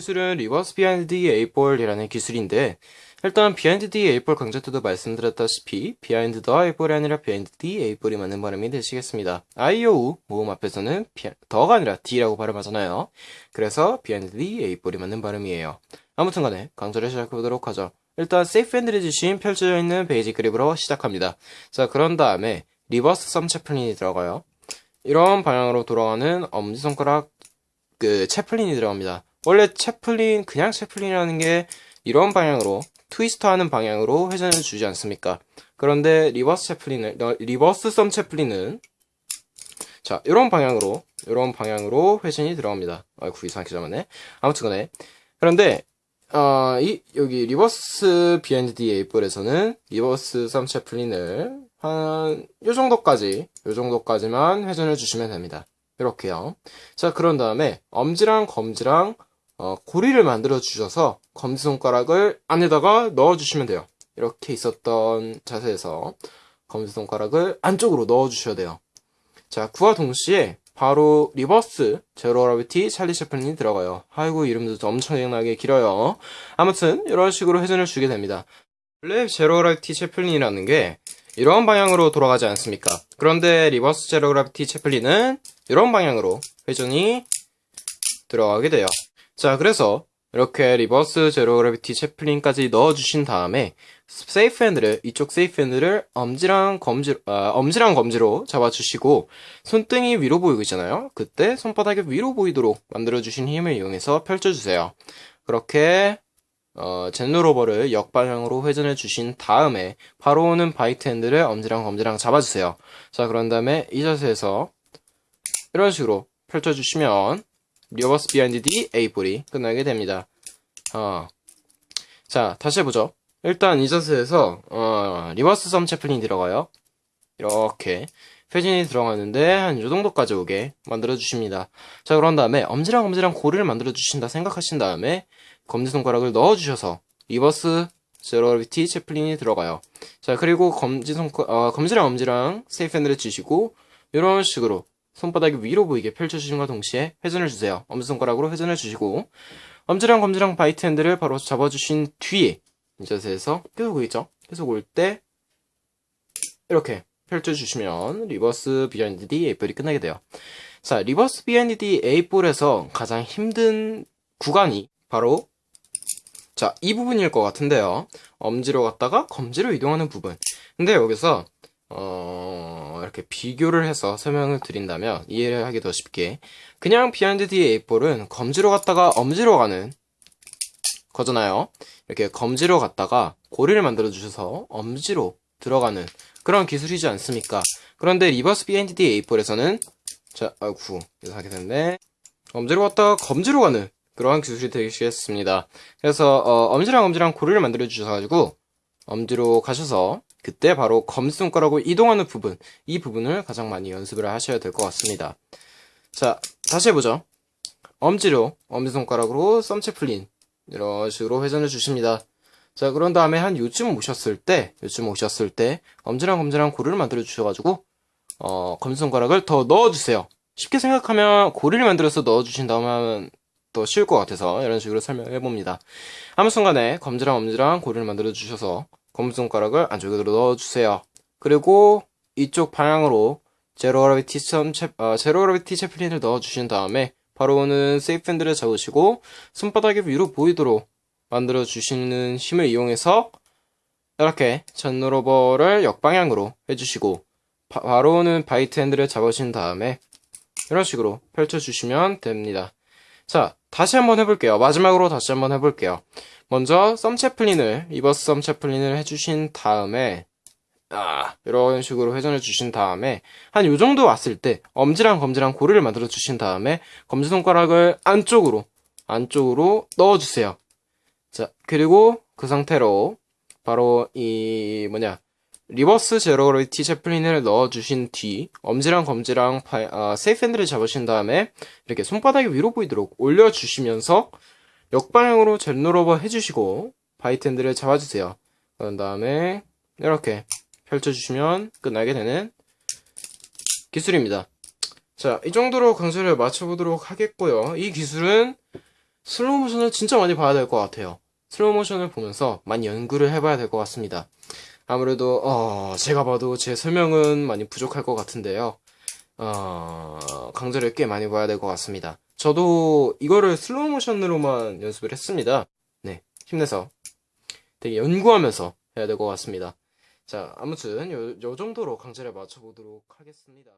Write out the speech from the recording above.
기술은 리버스 비하인드 D 에이볼이라는 기술인데 일단 비하인드 D 에이볼 강좌 때도 말씀드렸다시피 비하인드 더 에이볼이 아니라 비하인드 D 에이볼이 맞는 발음이 되시겠습니다. 아이오우 모음 앞에서는 비- 더가 아니라 디라고 발음하잖아요. 그래서 비하인드 D 에이볼이 맞는 발음이에요. 아무튼 간에 강좌를 시작해보도록 하죠. 일단 세이프 주신 펼쳐져 있는 basic grip으로 시작합니다. 자 그런 다음에 reverse thumb 채플린이 들어가요. 이런 방향으로 돌아가는 엄지손가락 그 채플린이 들어갑니다. 원래 채플린 그냥 채플린이라는 게 이런 방향으로 twister 하는 방향으로 회전을 주지 않습니까? 그런데 reverse 채플린을 어, reverse thumb 채플린은 자 이런 방향으로 이런 방향으로 회전이 들어갑니다. 아이고 이상하게 잡았네. 아무튼간에 그런데 어, 이 여기 reverse the eight ball에서는 reverse thumb 채플린을 한 요 정도까지 요 정도까지만 회전을 주시면 됩니다. 이렇게요. 자, 그런 다음에 엄지랑 검지랑 어, 고리를 만들어 주셔서 검지손가락을 안에다가 넣어 주시면 돼요. 이렇게 있었던 자세에서 검지손가락을 안쪽으로 넣어 주셔야 돼요. 자, 그와 동시에 바로 reverse zero gravity 찰리 채플린이 들어가요. 아이고 이름도 엄청나게 길어요. 아무튼 이런 식으로 회전을 주게 됩니다. 원래 zero gravity 채플린이라는 게 이런 방향으로 돌아가지 않습니까? 그런데 reverse zero gravity chaplin은 이런 방향으로 회전이 들어가게 돼요. 자, 그래서 이렇게 reverse zero gravity chaplin까지 넣어주신 다음에 safe 핸들을 이쪽 safe 핸들을 엄지랑 검지 아, 엄지랑 검지로 잡아주시고 손등이 위로 보이고 있잖아요. 그때 손바닥이 위로 보이도록 만들어주신 힘을 이용해서 펼쳐주세요. 그렇게 어, Zen rollover를 역방향으로 회전해 주신 다음에 바로 오는 bite 핸들을 엄지랑 검지랑 잡아주세요. 자, 그런 다음에 이 자세에서 이런 식으로 펼쳐주시면 리버스 비하인드 D A볼이 끝나게 됩니다. 어. 자, 다시 해보죠. 일단 이 자세에서 어, reverse thumb chaplin이 들어가요. 이렇게 회전이 들어가는데 한 이 정도까지 오게 만들어 주십니다. 자, 그런 다음에 엄지랑 엄지랑 고리를 만들어 주신다 생각하신 다음에 검지손가락을 넣어 주셔서 reverse zero gravity chaplin이 들어가요. 자, 그리고 검지손 어, 검지랑 엄지랑 safe 핸들을 주시고 이런 식으로 손바닥이 위로 보이게 펼쳐주신과 동시에 회전을 주세요. 엄지손가락으로 회전을 주시고 엄지랑 검지랑 bite 핸들을 바로 잡아주신 뒤에 이 자세에서 계속 보이죠? 계속 올 때 이렇게 펼쳐주시면 리버스 비하인드 D 에이볼이 끝나게 돼요. 자, 리버스 비하인드 D 에이볼에서 가장 힘든 구간이 바로 자, 이 부분일 것 같은데요. 엄지로 갔다가 검지로 이동하는 부분. 근데 여기서 어, 이렇게 비교를 해서 설명을 드린다면 이해를 하기 더 쉽게 그냥 비하인드 D 에이볼은 검지로 갔다가 엄지로 가는 거잖아요. 이렇게 검지로 갔다가 고리를 만들어 주셔서 엄지로 들어가는 그런 기술이지 않습니까? 그런데 리버스 비하인드 D 에이볼에서는 자, 아이고 이거 하게 됐네. 엄지로 갔다가 검지로 가는 그러한 기술이 되시겠습니다. 그래서 어, 엄지랑 엄지랑 고리를 만들어 주셔가지고 엄지로 가셔서 그때 바로 검지손가락으로 이동하는 부분, 이 부분을 가장 많이 연습을 하셔야 될 것 같습니다. 자, 다시 해보죠. 엄지로, 엄지손가락으로 thumb chaplin, 이런 식으로 회전을 주십니다. 자, 그런 다음에 한 요쯤 오셨을 때, 요쯤 오셨을 때, 엄지랑 검지랑 고리를 만들어 주셔가지고, 어, 검지손가락을 더 넣어주세요. 쉽게 생각하면 고리를 만들어서 넣어주신다면 하면 더 쉬울 것 같아서 이런 식으로 설명해 봅니다. 아무 순간에 검지랑 엄지랑 고리를 만들어 주셔서 검지손가락을 안쪽으로 넣어주세요. 그리고 이쪽 방향으로 제로 그라비티 썸 채, 어, 제로 채플린을 넣어주신 다음에 바로 오는 세이프 핸들을 잡으시고 손바닥이 위로 보이도록 만들어 주시는 힘을 이용해서 이렇게 Zen rollover를 역방향으로 해주시고 바, 바로 오는 bite 핸들을 잡으신 다음에 이런 식으로 펼쳐주시면 됩니다. 자, 다시 한번 해볼게요. 마지막으로 다시 한번 해볼게요. 먼저 thumb chaplin을 reverse thumb chaplin을 해주신 다음에 아, 이런 식으로 회전을 주신 다음에 한 요 정도 왔을 때 엄지랑 검지랑 고리를 만들어 주신 다음에 검지손가락을 안쪽으로 안쪽으로 넣어주세요. 자, 그리고 그 상태로 바로 이 뭐냐 reverse zero gravity chaplin을 넣어주신 뒤 엄지랑 검지랑 바, 아, safe 핸들을 잡으신 다음에 이렇게 손바닥이 위로 보이도록 올려주시면서 역방향으로 Zen rollover 해주시고 bite 핸들을 잡아주세요. 그런 다음에 이렇게 펼쳐주시면 끝나게 되는 기술입니다. 자, 이 정도로 강좌를 마쳐보도록 하겠고요. 이 기술은 슬로우 모션을 진짜 많이 봐야 될 것 같아요. 슬로우 모션을 보면서 많이 연구를 해봐야 될 것 같습니다. 아무래도 어, 제가 봐도 제 설명은 많이 부족할 것 같은데요. 어, 강좌를 꽤 많이 봐야 될 것 같습니다. 저도 이거를 슬로우 모션으로만 연습을 했습니다. 네, 힘내서 되게 연구하면서 해야 될 것 같습니다. 자, 아무튼 요, 요 정도로 강좌를 마쳐보도록 하겠습니다.